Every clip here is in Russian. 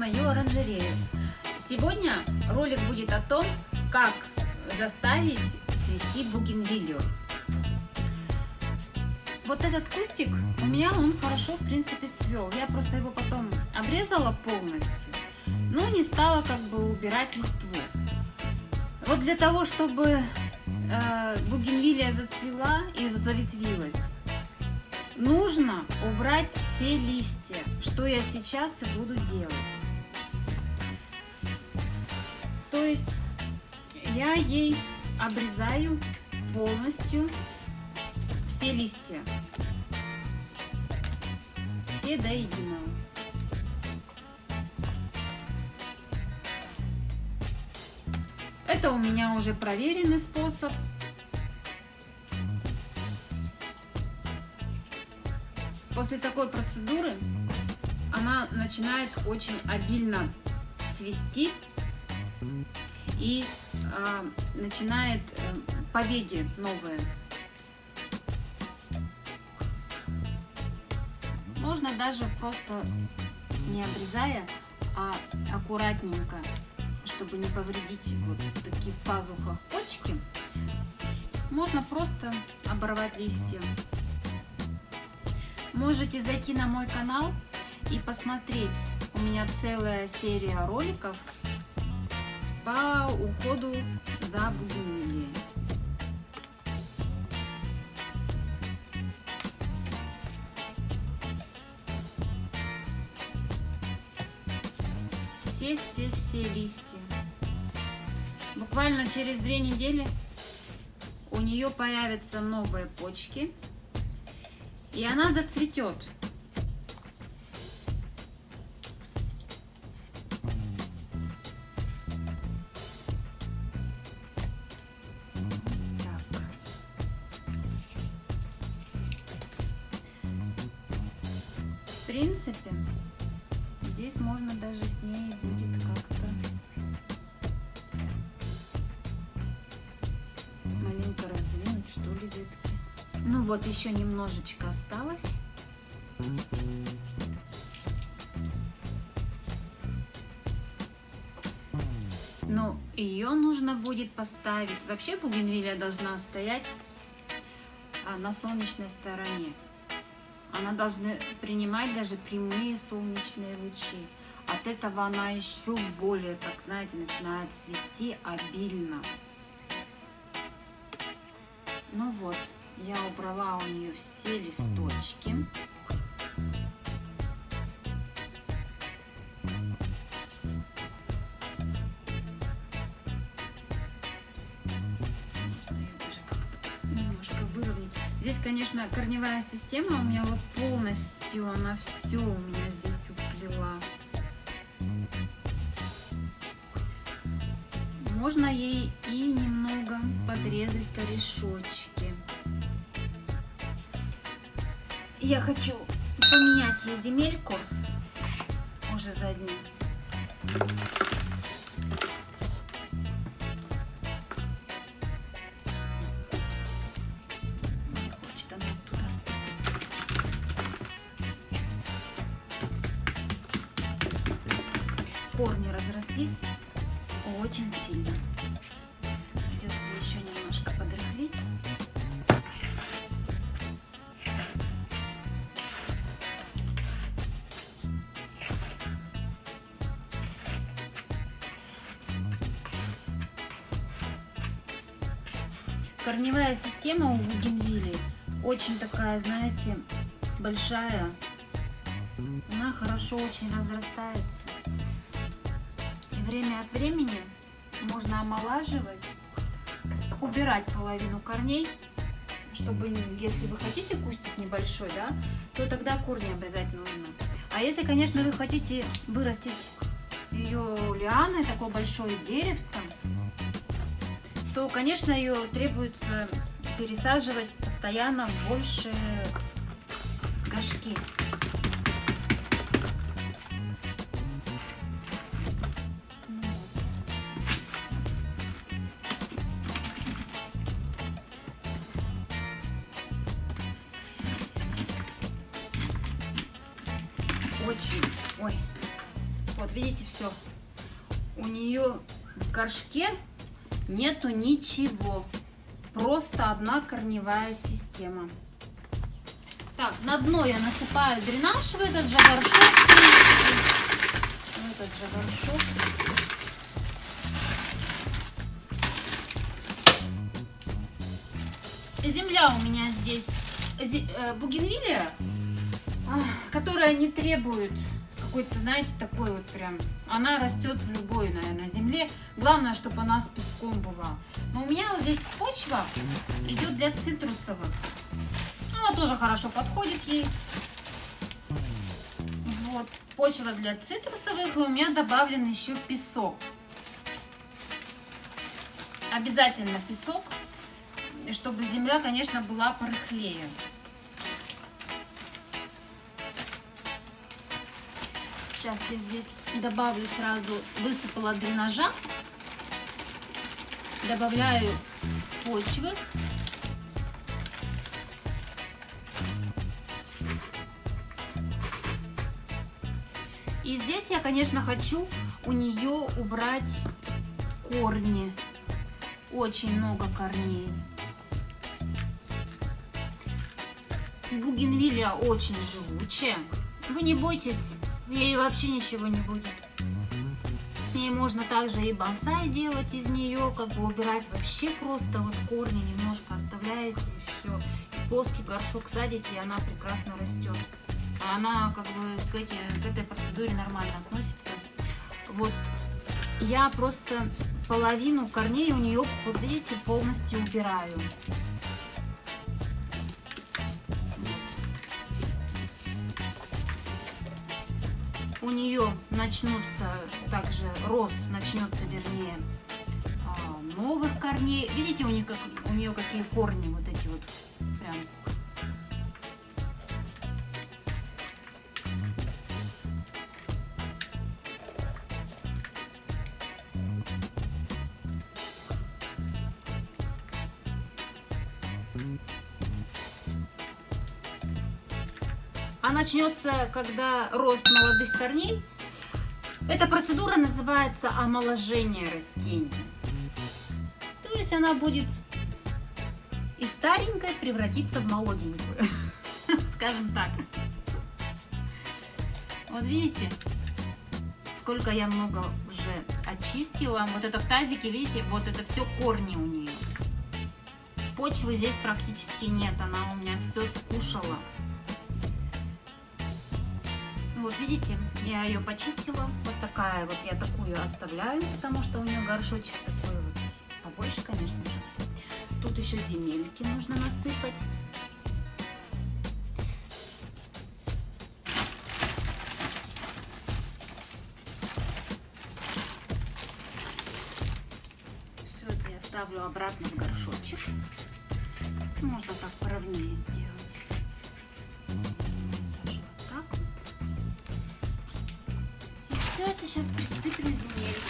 мою оранжерею! Сегодня ролик будет о том, как заставить цвести бугенвилью. Вот этот кустик, у меня он хорошо, в принципе, цвел. Я просто его потом обрезала полностью, но не стала как бы убирать листву. Вот для того, чтобы э, бугенвилия зацвела и заветвилась, нужно убрать все листья, что я сейчас и буду делать. То есть я ей обрезаю полностью все листья, все до единого. Это у меня уже проверенный способ. После такой процедуры она начинает очень обильно цвести и э, начинает э, побеги новые. Можно даже просто не обрезая, а аккуратненько, чтобы не повредить вот такие в пазухах почки, можно просто оборвать листья. Можете зайти на мой канал и посмотреть. У меня целая серия роликов по уходу за бугенвилией. Все-все-все листья. Буквально через две недели у нее появятся новые почки и она зацветет. Принципе, здесь можно даже с ней будет как-то маленько раздвинуть, что ли, ветки. Ну вот, еще немножечко осталось. Но ее нужно будет поставить. Вообще бугенвилля должна стоять а, на солнечной стороне. Она должна принимать даже прямые солнечные лучи. От этого она еще более, так знаете, начинает свести обильно. Ну вот. Я убрала у нее все листочки. Здесь, конечно, корневая система у меня вот полностью, она все у меня здесь уплела. Можно ей и немного подрезать корешочки. Я хочу поменять ей земельку уже заднюю. хочет Корни разрослись очень сильно. Корневая система у бугенвилли очень такая, знаете, большая. Она хорошо очень разрастается. Время от времени можно омолаживать, убирать половину корней, чтобы, если вы хотите кустик небольшой, да, то тогда корни обрезать нужно. А если, конечно, вы хотите вырастить ее лианой, такой большой деревцем, то, конечно, ее требуется пересаживать постоянно больше горшки. Очень... Ой, вот видите, все. У нее в горшке нету ничего. Просто одна корневая система. Так, на дно я насыпаю дренаж в этот же горшок. В этот же горшок. Земля у меня здесь э, бугенвилия, которая не требует какой-то, знаете, такой вот прям... Она растет в любой, наверное, земле. Главное, чтобы она с песком была. Но у меня вот здесь почва идет для цитрусовых. Она тоже хорошо подходит ей. Вот, почва для цитрусовых, и у меня добавлен еще песок. Обязательно песок, чтобы земля, конечно, была порыхлее. Сейчас я здесь добавлю сразу, высыпала дренажа. Добавляю почвы. И здесь я, конечно, хочу у нее убрать корни. Очень много корней. Бугенвилля очень живучая. Вы не бойтесь ей вообще ничего не будет. С ней можно также и бонсай делать из нее, как бы убирать вообще просто вот корни немножко оставляете и все. В плоский горшок садите, и она прекрасно растет. Она как бы к, эти, к этой процедуре нормально относится. Вот я просто половину корней у нее, вот видите, полностью убираю. У нее начнутся также рост начнется вернее а, новых корней. Видите у них как у нее какие корни вот эти вот а начнется, когда рост молодых корней. Эта процедура называется омоложение растения. То есть она будет из старенькой превратиться в молоденькую, скажем так. Вот видите, сколько я много уже очистила. Вот это в тазике, видите, вот это все корни у нее. Почвы здесь практически нет, она у меня все скушала. Вот видите, я ее почистила. Вот такая вот, я такую оставляю, потому что у нее горшочек такой вот побольше, конечно же. Тут еще земельки нужно насыпать. Все это я ставлю обратно в горшочек. Можно так поровнее сделать. Все это сейчас присыплю земелькой.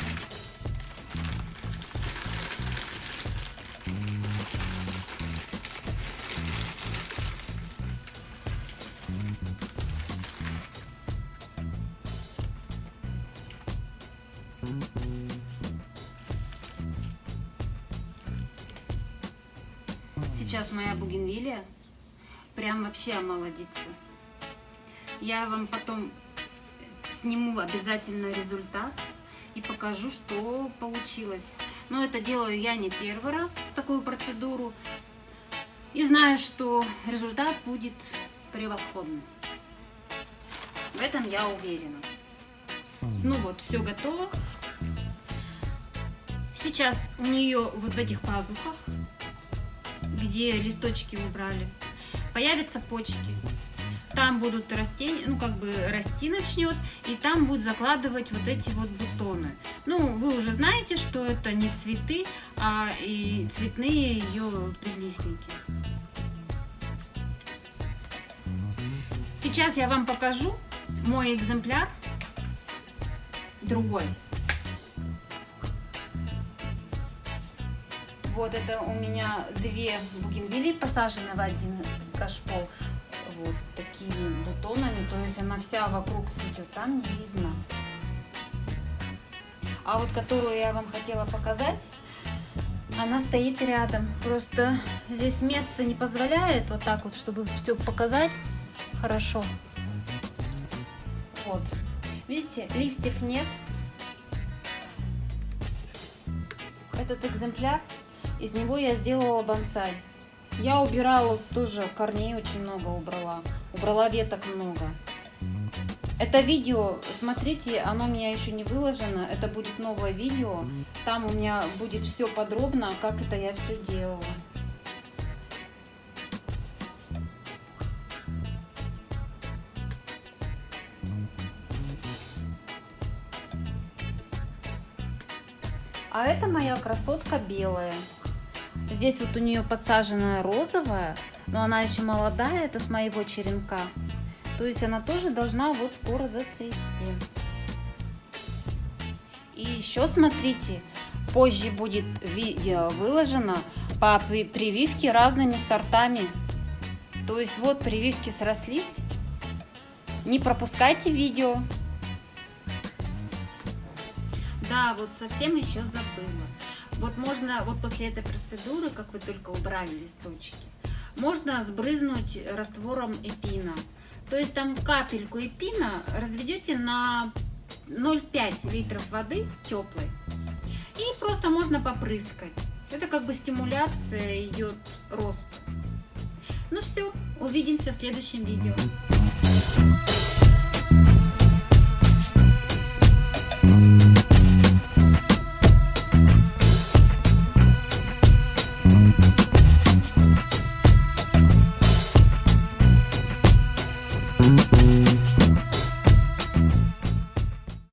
Сейчас моя бугенвилия прям вообще омолодится. Я вам потом сниму обязательно результат и покажу, что получилось. Но это делаю я не первый раз, такую процедуру. И знаю, что результат будет превосходный. В этом я уверена. Ну вот, все готово. Сейчас у нее вот в этих пазухах, где листочки убрали, появятся почки там будут растения, ну как бы расти начнет, и там будут закладывать вот эти вот бутоны. Ну, вы уже знаете, что это не цветы, а и цветные ее прилистники. Сейчас я вам покажу мой экземпляр, другой. Вот это у меня две бугенвилли посажены в один кашпо. Такими бутонами, то есть она вся вокруг цветет, там не видно. А вот которую я вам хотела показать, она стоит рядом. Просто здесь место не позволяет вот так вот, чтобы все показать хорошо. Вот. Видите, листьев нет. Этот экземпляр, из него я сделала бонсай. Я убирала тоже, корней очень много убрала. Убрала веток много. Это видео, смотрите, оно у меня еще не выложено. Это будет новое видео. Там у меня будет все подробно, как это я все делала. А это моя красотка белая. Здесь вот у нее подсаженная розовая, но она еще молодая, это с моего черенка. То есть она тоже должна вот скоро зацвести. И еще смотрите, позже будет видео выложено по прививке разными сортами. То есть вот прививки срослись. Не пропускайте видео. Да, вот совсем еще забыла. Вот можно, вот после этой процедуры, как вы только убрали листочки, можно сбрызнуть раствором эпина. То есть там капельку эпина разведете на 0,5 литров воды теплой. И просто можно попрыскать. Это как бы стимуляция идет рост. Ну все, увидимся в следующем видео.